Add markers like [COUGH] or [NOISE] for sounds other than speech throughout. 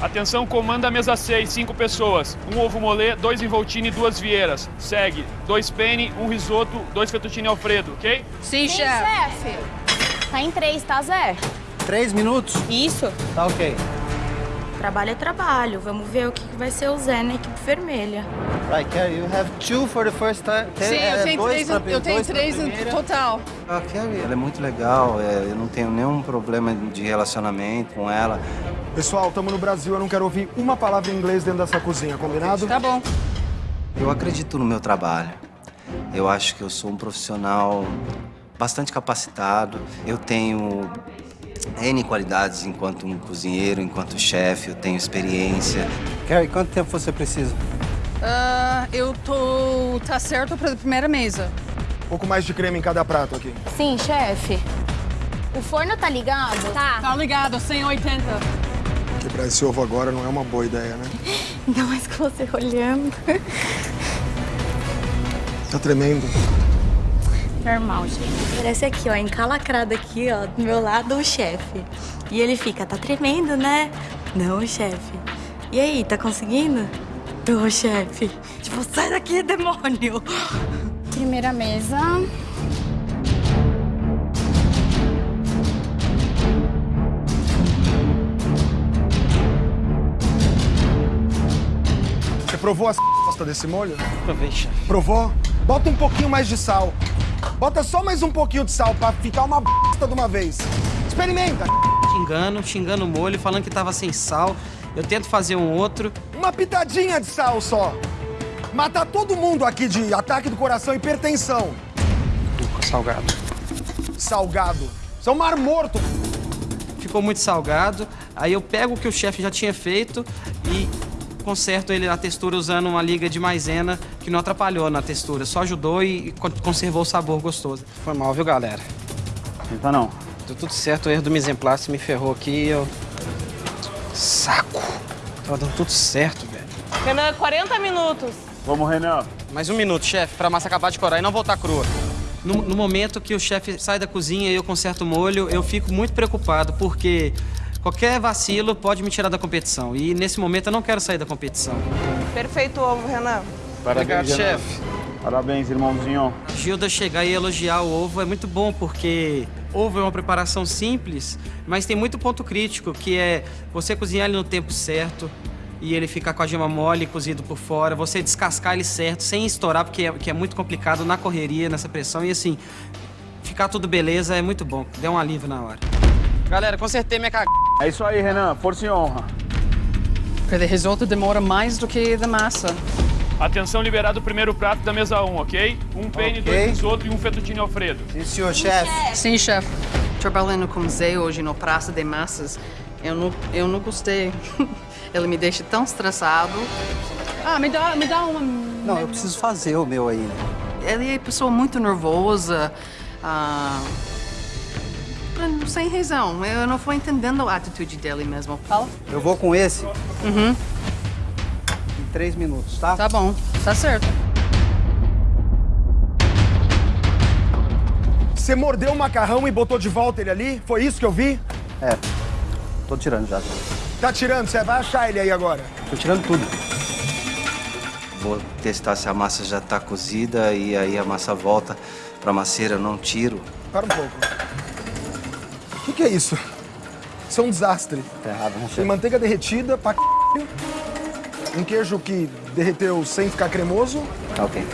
Atenção, comanda a mesa 6, 5 pessoas. Um ovo molê, dois involtini e duas vieiras. Segue. Dois penne, um risoto, dois fettuccine alfredo, ok? Sim, Sim, chefe. chefe. Tá em três, tá, Zé? Três minutos? Isso. Tá ok. Trabalho é trabalho. Vamos ver o que vai ser o Zé na equipe vermelha. Right, Carrie, you have two for the first time. Sim, eu tenho dois três, pra- eu tenho três no total. A Carrie, ela é muito legal, é, eu não tenho nenhum problema de relacionamento com ela. Pessoal, estamos no Brasil, eu não quero ouvir uma palavra em inglês dentro dessa cozinha, combinado? Tá bom. Eu acredito no meu trabalho. Eu acho que eu sou um profissional bastante capacitado. Eu tenho N qualidades enquanto um cozinheiro, enquanto chefe, eu tenho experiência. Carrie, quanto tempo você precisa? Ah, eu tô... Tá certo pra primeira mesa. Um pouco mais de creme em cada prato aqui. Sim, chefe. O forno tá ligado? Tá. Tá ligado, 180. Quebrar esse ovo agora não é uma boa ideia, né? [LAUGHS] Ainda mais com você olhando. Tá tremendo. Normal, gente. Parece aqui, ó, encalacrado aqui, ó, do meu lado, o chefe. E ele fica, tá tremendo, né? Não, chefe. E aí, tá conseguindo? Tô, chefe. Tipo, sai daqui, demônio. Primeira mesa. Você provou a [LAUGHS] bosta desse molho? Provei, chefe. Provou? Bota um pouquinho mais de sal. Bota só mais um pouquinho de sal pra ficar uma bosta de uma vez. Experimenta. xingando, xingando o molho, falando que tava sem sal. Eu tento fazer um outro. Uma pitadinha de sal só. Matar todo mundo aqui de ataque do coração e hipertensão. Salgado. Salgado. São mar morto. Ficou muito salgado. Aí eu pego o que o chefe já tinha feito e conserto ele na textura usando uma liga de maisena que não atrapalhou na textura, só ajudou e con- conservou o sabor gostoso. Foi mal, viu, galera? Tenta não. Deu tudo certo, o erro do mise me ferrou aqui eu... Saco! Tava dando tudo certo, velho. Renan, 40 minutos. Vamos, Renan. Mais um minuto, chefe, pra massa acabar de corar e não voltar crua. No, no momento que o chefe sai da cozinha e eu conserto o molho, eu fico muito preocupado, porque qualquer vacilo pode me tirar da competição. E nesse momento eu não quero sair da competição. Perfeito ovo, Renan. Obrigado, Renan. chefe. Parabéns, irmãozinho. Gilda chegar e elogiar o ovo é muito bom, porque ovo é uma preparação simples, mas tem muito ponto crítico, que é você cozinhar ele no tempo certo e ele ficar com a gema mole, cozido por fora, você descascar ele certo, sem estourar, porque é, que é muito complicado na correria, nessa pressão, e assim, ficar tudo beleza é muito bom, deu um alívio na hora. Galera, consertei minha cagada. É isso aí, Renan. Força e honra. Porque o risoto demora mais do que da massa. Atenção, liberado o primeiro prato da mesa 1, ok? Um penne, Ok. dois risoto e um fettuccine alfredo. Sim, senhor chefe. Sim, chefe. Trabalhando com Zé hoje no Praça de Massas, eu não, eu não gostei. [LAUGHS] Ele me deixa tão estressado. Ah, me dá, me dá uma... Não, eu preciso fazer o meu ainda. Ele é pessoa muito nervosa. Ah, sem razão. Eu não fui entendendo a atitude dele mesmo. Fala. Eu vou com esse Uhum. em três minutos, tá? Tá bom. Tá certo. Você mordeu o macarrão e botou de volta ele ali? Foi isso que eu vi? É. Tô tirando já. Tá tirando, você vai achar ele aí agora. Tô tirando tudo. Vou testar se a massa já tá cozida e aí a massa volta pra maceira, eu não tiro. Para um pouco. O que, que, é isso? Isso é um desastre. Tá errado, não sei. Tem manteiga derretida pra c... Um queijo que derreteu sem ficar cremoso. Tá ok.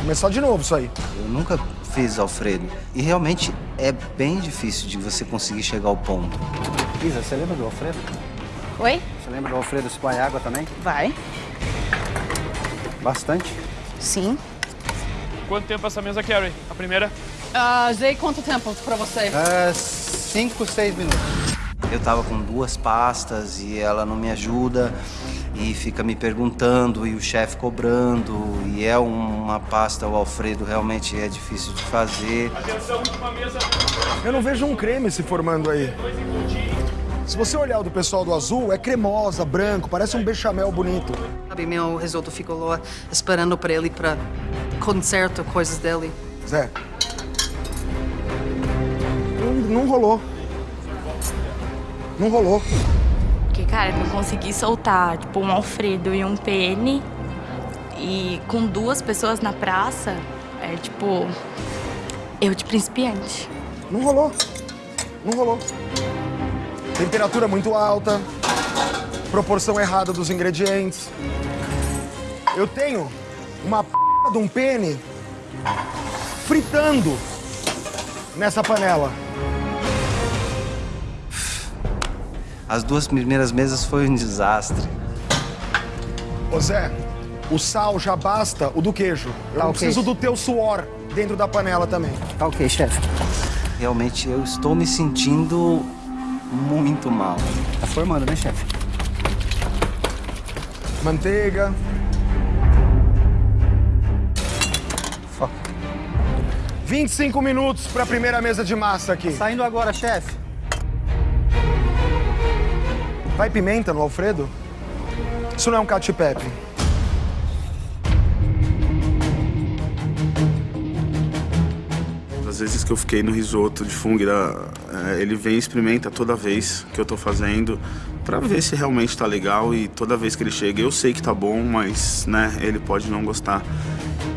Começar de novo isso aí. Eu nunca fiz Alfredo. E realmente é bem difícil de você conseguir chegar ao ponto. Isa, você lembra do Alfredo? Oi? Você lembra do Alfredo se água também? Vai. Bastante? Sim. Quanto tempo essa mesa, Carrie? A primeira? Ah, uh, Zay, quanto tempo pra você? Uh, 5, 6 minutos. Eu tava com duas pastas e ela não me ajuda e fica me perguntando e o chefe cobrando e é uma pasta o Alfredo realmente é difícil de fazer. Atenção, última mesa. Eu não vejo um creme se formando aí. Se você olhar o do pessoal do azul, é cremosa, branco, parece um bechamel bonito. Sabe, meu risoto ficou lá esperando para ele para conserto coisas dele. Zé, não, não rolou. Não rolou. O que, que Cara, eu consegui soltar, tipo, um Alfredo e um pene. E com duas pessoas na praça, é tipo. Eu de principiante. Não rolou. Não rolou. Temperatura muito alta, proporção errada dos ingredientes. Eu tenho uma p de um pene fritando nessa panela. As duas primeiras mesas foi um desastre. Ô Zé, o sal já basta o do queijo. Eu Tá não ok. preciso do teu suor dentro da panela também. Tá ok, chefe. Realmente eu estou me sentindo muito mal. Tá formando, né, chefe? Manteiga. Foca. 25 minutos para a primeira mesa de massa aqui. Saindo agora, chefe. Vai pimenta no Alfredo? Isso não é um cacio e pepe. Às vezes que eu fiquei no risoto de fungira, é, ele vem e experimenta toda vez que eu tô fazendo pra ver se realmente tá legal e toda vez que ele chega eu sei que tá bom, mas né, ele pode não gostar.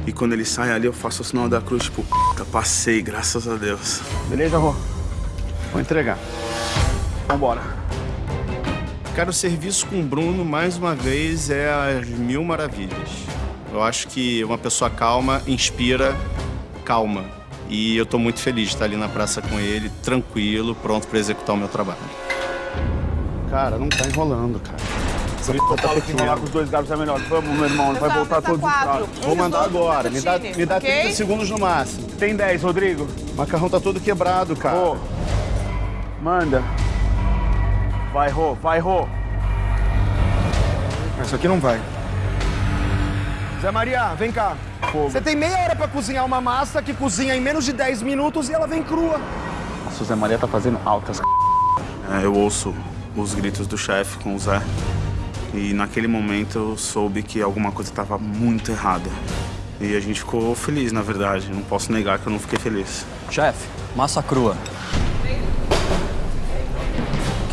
E quando ele sai ali eu faço o sinal da cruz, tipo, "Puta, passei, graças a Deus. Beleza, Rô? Vou entregar. Vambora. Cara, o serviço com o Bruno, mais uma vez, é as mil maravilhas. Eu acho que uma pessoa calma inspira calma. E eu tô muito feliz de estar ali na praça com ele, tranquilo, pronto para executar o meu trabalho. Cara, não tá enrolando, cara. Por isso que eu falo que enrolar com os dois gatos é melhor. Vamos, meu irmão, ele vai voltar todos os pratos. Vou mandar agora. Me dá, me dá 30 segundos no máximo. Tem 10, Rodrigo. O macarrão tá todo quebrado, cara. Manda. Vai, Rô, vai, Rô. Isso aqui não vai. Zé Maria, vem cá. Você tem meia hora pra cozinhar uma massa que cozinha em menos de 10 minutos e ela vem crua. Nossa, o Zé Maria tá fazendo altas. É, eu ouço os gritos do chefe com o Zé e naquele momento eu soube que alguma coisa estava muito errada. E a gente ficou feliz, na verdade. Não posso negar que eu não fiquei feliz. Chefe, massa crua.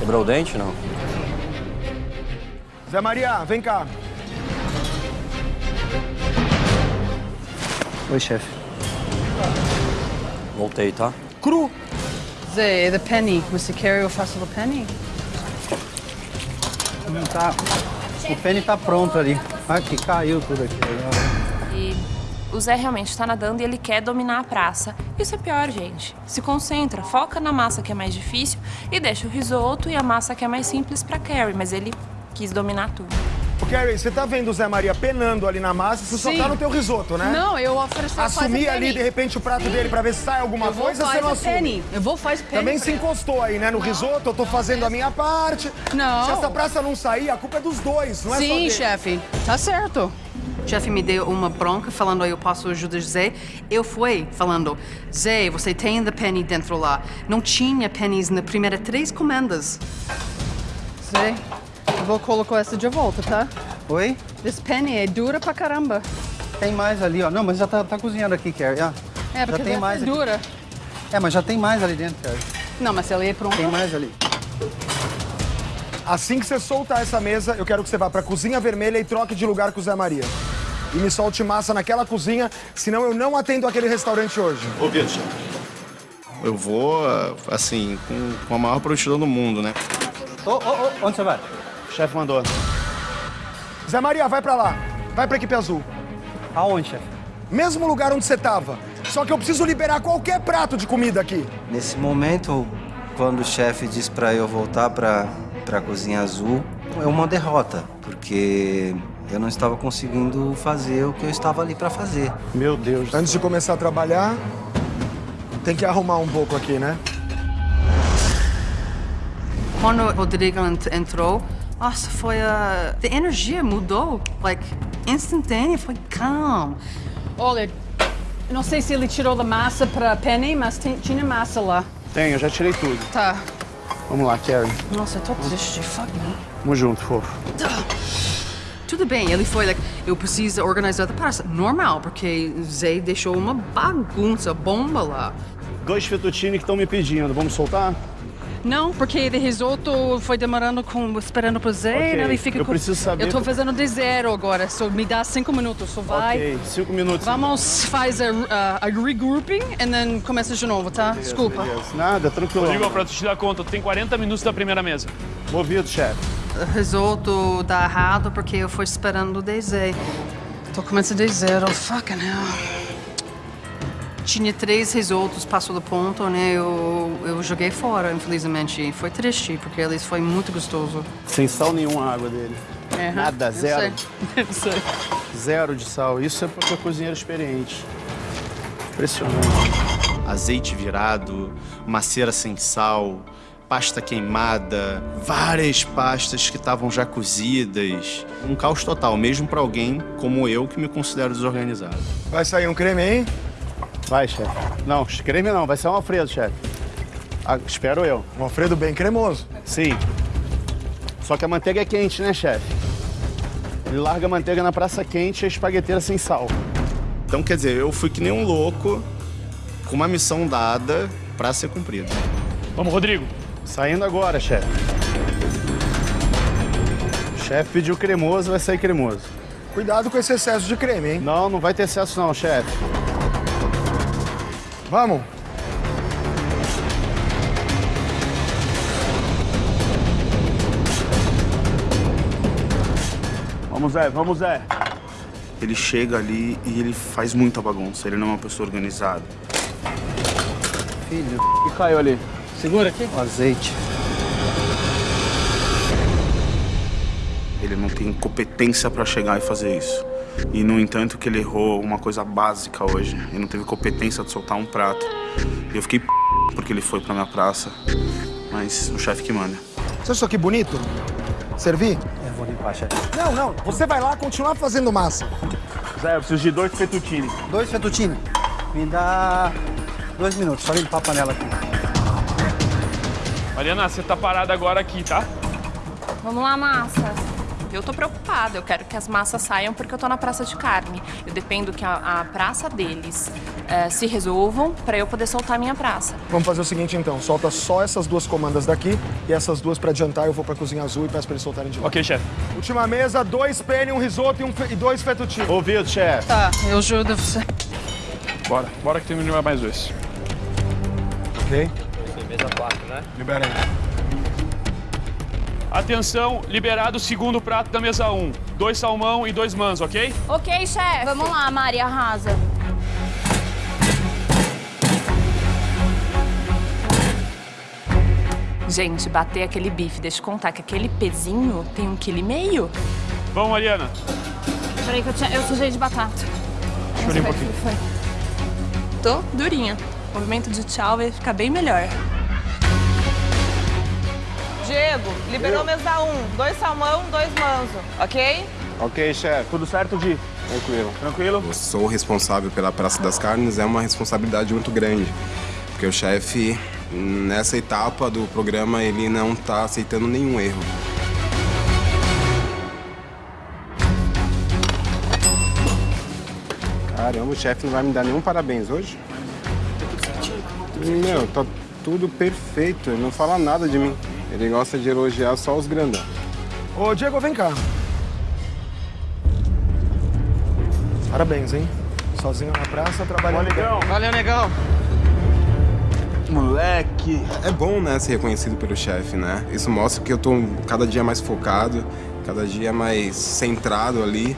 Quebrou o dente, não? Zé Maria, vem cá. Oi, chefe. Voltei, tá? Cru. Zé, the penny. Você quer eu faço o penny? Não tá. O pene tá pronto ali. Aqui, caiu tudo aqui. O Zé realmente está nadando e ele quer dominar a praça. Isso é pior, gente. Se concentra, foca na massa que é mais difícil e deixa o risoto e a massa que é mais simples pra Carrie, mas ele quis dominar tudo. Ô, Carrie, você tá vendo o Zé Maria penando ali na massa, você Sim. só tá no teu risoto, né? Não, eu ofereci Assumir ali, penny. de repente, o prato Sim. dele pra ver se sai alguma Eu vou coisa, você fazer não assume. penny. Eu vou fazer penny Também se encostou aí, né? No risoto, eu tô fazendo a minha parte. Não. Se essa praça não sair, a culpa é dos dois, não é só Sim, dele. chefe. Tá certo. O chefe me deu uma bronca falando eu posso ajudar Zé. Eu fui falando, Zé, você tem the penny dentro lá. Não tinha pennies na primeira três comendas. Zé, eu vou colocar essa de volta, tá? Oi? This penny é dura pra caramba. Tem mais ali, ó. Não, mas já tá, tá cozinhando aqui, Carrie. Ah, É, porque já tem essa mais é aqui. dura. É, mas já tem mais ali dentro, Carrie. Não, mas ela é pronta. Tem mais ali. Assim que você soltar essa mesa, eu quero que você vá pra cozinha vermelha e troque de lugar com o Zé Maria. E me solte massa naquela cozinha, senão eu não atendo aquele restaurante hoje. Ô, Vitor, eu vou, assim, com, com a maior prontidão do mundo, né? Ô, ô, ô, onde você vai? O chefe mandou. Zé Maria, vai pra lá. Vai pra equipe azul. Aonde, chefe? Mesmo lugar onde você tava. Só que eu preciso liberar qualquer prato de comida aqui. Nesse momento, quando o chefe diz para eu voltar para para a cozinha azul, é uma derrota, porque eu não estava conseguindo fazer o que eu estava ali para fazer. Meu Deus. Antes de começar a trabalhar, tem que arrumar um pouco aqui, né? Quando o Rodrigo ent- entrou, nossa, foi a... A energia mudou, like, instantânea, foi calm. Olha, não sei se ele tirou da massa para penny, mas tem- tinha massa lá. Tem, eu já tirei tudo. Tá. Vamos lá, Carrie. Nossa, eu tô triste, fuck me. Tamo junto, fofo. Tudo bem, ele foi, like, eu preciso organizar a praça. Normal, porque Zé deixou uma bagunça, bomba lá. Dois fettuccine que estão me pedindo. Vamos soltar? Não, porque de risoto foi demorando com, esperando pro Zé, Ok, né? Ele fica eu com... preciso saber Eu tô por- fazendo de zero agora, só me dá cinco minutos, só vai. Ok, cinco minutos. Vamos, faz a, a, a regrouping e then começa de novo, tá? Desculpa. Nada, tranquilo. Rodrigo, pra tu te dar conta, tu tem 40 minutos da primeira mesa. Movido, chefe. O risoto dá errado porque eu fui esperando o Zé. Tô começando de zero, fucking hell. Tinha três risotos, passou do ponto, né? Eu, eu joguei fora, infelizmente. Foi triste, porque eles foi muito gostoso. Sem sal nenhum a água dele. É, Nada, eu zero. sei. [LAUGHS] Eu sei. Zero de sal. Isso é porque é cozinheiro experiente. Impressionante. Azeite virado, macera sem sal, pasta queimada, várias pastas que estavam já cozidas. Um caos total, mesmo para alguém como eu que me considero desorganizado. Vai sair um creme aí? Vai, chefe. Não, creme não, vai ser um Alfredo, chefe. Ah, espero eu. Um Alfredo bem cremoso. Sim. Só que a manteiga é quente, né, chefe? Ele larga a manteiga na praça quente e a espagueteira sem sal. Então, quer dizer, eu fui que nem um louco, com uma missão dada pra ser cumprida. Vamos, Rodrigo. Saindo agora, chefe. O chefe pediu cremoso, vai sair cremoso. Cuidado com esse excesso de creme, hein? Não, não vai ter excesso não, chefe. Vamos. Vamos, Zé, vamos, Zé. Ele chega ali e ele faz muita bagunça. Ele não é uma pessoa organizada. Filho, O que caiu ali? Segura aqui. O azeite. Ele não tem competência pra chegar e fazer isso. E, no entanto, que ele errou uma coisa básica hoje. Ele não teve competência de soltar um prato. E eu fiquei p... porque ele foi pra minha praça. Mas o chefe que manda. Você acha isso aqui bonito? Servir? Eu vou limpar, chefe. Não, não. Você vai lá continuar fazendo massa. Zé, eu preciso de dois fettuccine. Dois fettuccine. Me dá dois minutos, só limpar a panela aqui. Mariana, você tá parada agora aqui, tá? Vamos lá, massa. Eu tô preocupada, eu quero que as massas saiam porque eu tô na praça de carne. Eu dependo que a, a praça deles eh, se resolvam pra eu poder soltar a minha praça. Vamos fazer o seguinte, então. Solta só essas duas comandas daqui e essas duas pra adiantar. Eu vou pra cozinha azul e peço pra eles soltarem de lá. Ok, chefe. Última mesa, dois penne, um risoto e, um fe- e dois fettuccine. Ouvido, chefe. Tá, eu ajudo você. Bora, bora que tem mais dois. Ok? Mesa 4, né? Libera aí. Atenção, liberado o segundo prato da mesa 1. Dois salmão e dois mans, ok? Ok, chefe. Vamos lá, Maria Arrasa. Gente, bater aquele bife, deixa eu contar que aquele pezinho tem um quilo e meio. Vamos, Mariana. Peraí que eu, tinha, eu sujei de batata. Deixa eu limpo aqui. Foi. Tô durinha. O movimento de tchau vai ficar bem melhor. Diego, liberou mesa 1. Dois salmão, dois manso, ok? Ok, chefe. Tudo certo, Di? Tranquilo. Tranquilo? Eu sou responsável pela Praça das Carnes, é uma responsabilidade muito grande. Porque o chefe, nessa etapa do programa, ele não está aceitando nenhum erro. Caramba, o chefe não vai me dar nenhum parabéns hoje? Meu, tá tudo perfeito, ele não fala nada de mim. Ele gosta de elogiar só os grandão. Ô, Diego, vem cá. Parabéns, hein? Sozinho na praça, trabalhando bem. Valeu, negão. Moleque! É bom, né, ser reconhecido pelo chefe, né? Isso mostra que eu tô cada dia mais focado, cada dia mais centrado ali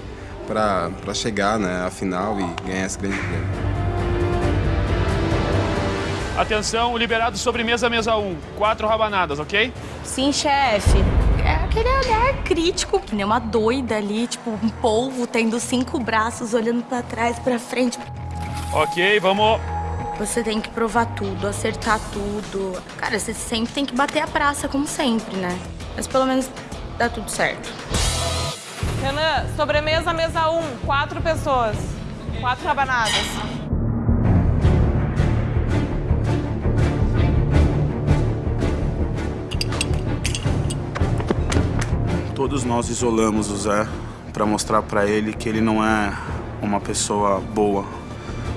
pra, pra chegar, né, à final e ganhar esse grande prêmio. Atenção, liberado sobremesa mesa 1. Quatro rabanadas, ok? Sim, chefe. É aquele olhar crítico, que nem uma doida ali, tipo um polvo tendo cinco braços olhando pra trás, pra frente. Ok, vamos. Você tem que provar tudo, acertar tudo. Cara, você sempre tem que bater a praça, como sempre, né? Mas pelo menos dá tudo certo. Renan, sobremesa mesa 1. Quatro pessoas. Quatro rabanadas. Todos nós isolamos o Zé pra mostrar pra ele que ele não é uma pessoa boa.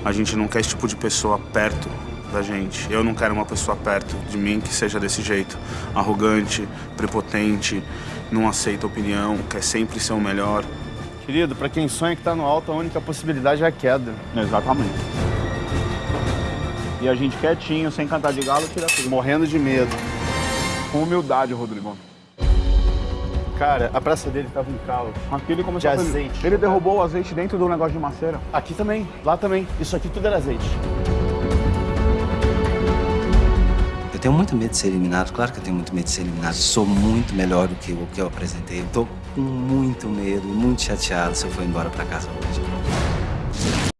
A gente não quer esse tipo de pessoa perto da gente. Eu não quero uma pessoa perto de mim que seja desse jeito. Arrogante, prepotente, não aceita opinião, quer sempre ser o melhor. Querido, pra quem sonha que tá no alto, a única possibilidade é a queda. Exatamente. E a gente quietinho, sem cantar de galo, tira tudo. Morrendo de medo. Com humildade, Rodrigo. Cara, a praça dele tava um caos. Aqui ele começou De a fazer- azeite. Ele derrubou o azeite dentro do negócio de maceira. Aqui também, lá também. Isso aqui tudo era azeite. Eu tenho muito medo de ser eliminado, claro que eu tenho muito medo de ser eliminado. Sou muito melhor do que o que eu apresentei. Eu tô com muito medo e muito chateado se eu for embora pra casa hoje.